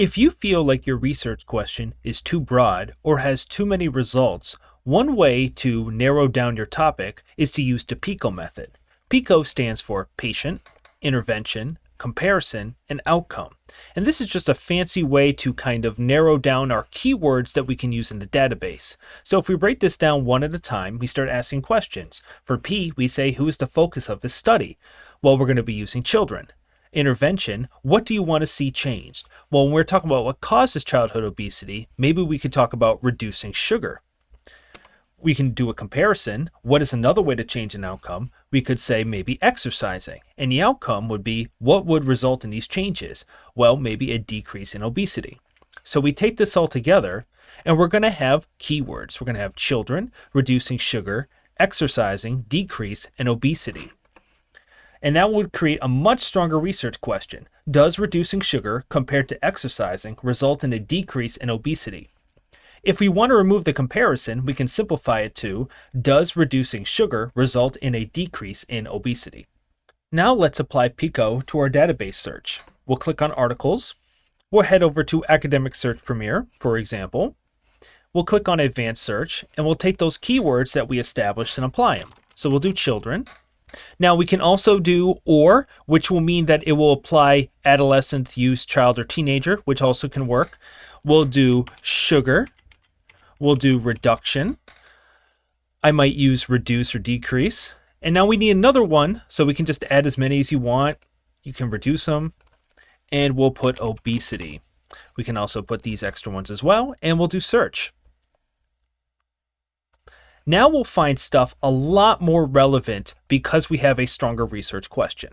If you feel like your research question is too broad or has too many results, one way to narrow down your topic is to use the PICO method. PICO stands for patient, intervention, comparison, and outcome. And this is just a fancy way to kind of narrow down our keywords that we can use in the database. So if we break this down one at a time, we start asking questions. For P, we say who is the focus of his study? Well, we're going to be using children. Intervention, what do you want to see changed? Well, when we're talking about what causes childhood obesity, maybe we could talk about reducing sugar we can do a comparison. What is another way to change an outcome? We could say maybe exercising. And the outcome would be what would result in these changes? Well, maybe a decrease in obesity. So we take this all together and we're going to have keywords. We're going to have children, reducing sugar, exercising, decrease, and obesity. And that would create a much stronger research question. Does reducing sugar compared to exercising result in a decrease in obesity? If we want to remove the comparison, we can simplify it to, does reducing sugar result in a decrease in obesity? Now let's apply PICO to our database search. We'll click on articles. We'll head over to Academic Search Premier, for example. We'll click on Advanced Search, and we'll take those keywords that we established and apply them. So we'll do children. Now we can also do or, which will mean that it will apply adolescent, youth, child, or teenager, which also can work. We'll do sugar, we'll do reduction. I might use reduce or decrease. And now we need another one, so we can just add as many as you want. You can reduce them, and we'll put obesity. We can also put these extra ones as well, and we'll do search. Now we'll find stuff a lot more relevant because we have a stronger research question.